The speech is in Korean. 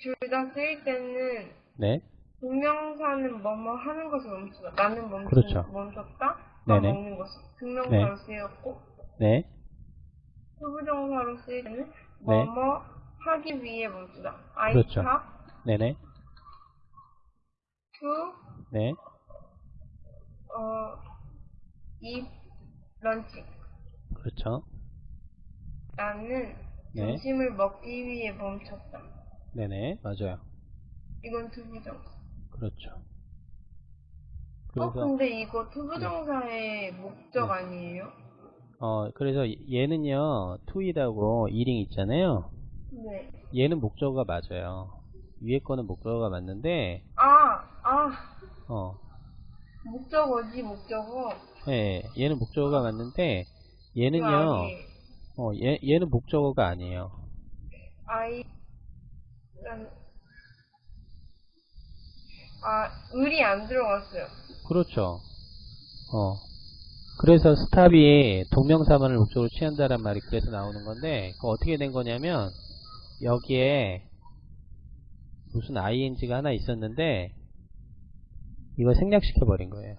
둘 다 쓰일 때는 네. 동명사는 뭐뭐 하는 것을 멈추다. 나는 멈추, 그렇죠. 멈췄다. 나 네네. 먹는 것을. 동명사로 쓰였고 네. 투부정사로 쓰일 때는 네. 뭐뭐 하기 위해 멈추다. I 그렇죠. stop 네네. to 네. 어, eat lunch. 그렇죠. 나는 네. 점심을 먹기 위해 멈췄다. 네네. 맞아요. 이건 투부정사. 그렇죠. 어, 그래서, 근데 이거 투부정사의 목적 네. 아니에요? 어, 그래서 얘는요, to이라고 이링 있잖아요. 네. 얘는 목적어가 맞아요. 위에 거는 목적어가 맞는데, 아, 아, 어, 목적어지, 목적어. 예, 얘는 목적어가 맞는데, 그 얘는요, 아니에요. 어, 얘, 얘는 목적어가 아니에요. 아, 을이 안 들어갔어요. 그렇죠. 어. 그래서 스탑이 동명사만을 목적으로 취한다란 말이 그래서 나오는 건데, 그 어떻게 된 거냐면, 여기에 무슨 ing가 하나 있었는데, 이걸 생략시켜 버린 거예요.